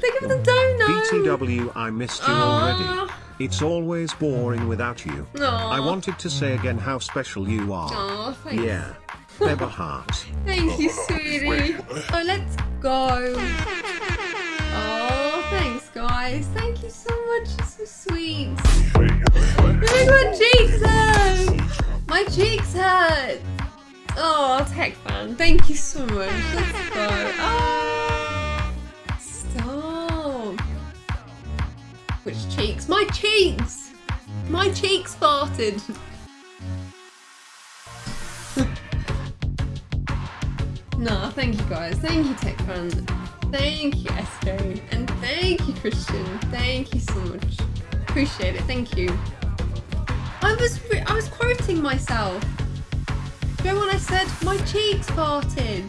Thank you for the donut. BTW, I missed you already. It's always boring without you. Aw. I wanted to say again how special you are. Aw, thanks. Yeah. Beba heart. Thank you, oh. sweetie. Oh, let's go. Oh, thanks, guys. Thank you so much. You're so sweet. Look, my cheeks hurt. My cheeks hurt. Oh, tech fan. Thank you so much. Which cheeks? My cheeks. My cheeks farted. No, thank you guys. Thank you, Tech Fan. Thank you, SJ. And thank you, Christian. Thank you so much. Appreciate it. Thank you. I was I was quoting myself. You know when I said my cheeks farted?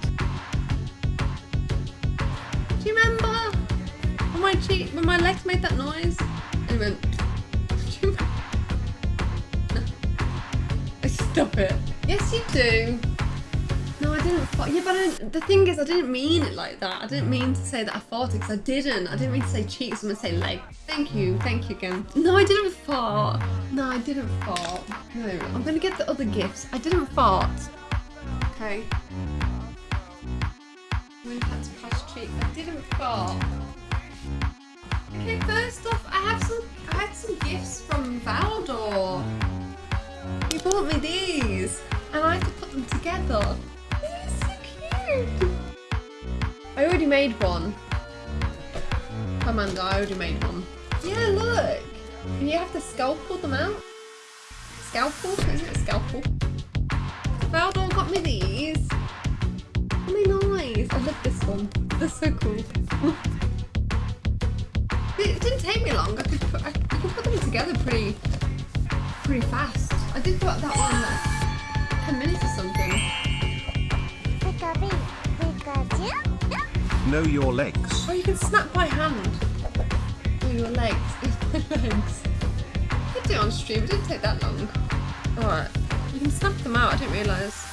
When my when my legs made that noise? And it went. Stop it. Yes, you do. No, I didn't fart. Yeah, but the thing is, I didn't mean it like that. I didn't mean to say that I farted because I didn't. I didn't mean to say cheeks. I'm gonna say leg. Thank you. Thank you again. No, I didn't fart. No, I didn't fart. No, I'm gonna get the other gifts. I didn't fart. Okay. I'm gonna have to cheek. I didn't fart. Okay, first off, I have some. I had some gifts from Valdor. He bought me these, and I had to put them together. They're so cute. I already made one. Amanda, I already made one. Yeah, look. And you have to scalpel them out. Scalpel? Is it a scalpel? Valdor got me these. They nice? I love this one. They're so cool. it didn't take me long. I could put, I, I could put them together pretty, pretty fast. I did put that one like 10 minutes or something. Know your legs. Oh, you can snap by hand. Oh, your legs. my legs. I did do it on stream. It didn't take that long. Alright. You can snap them out. I didn't realise.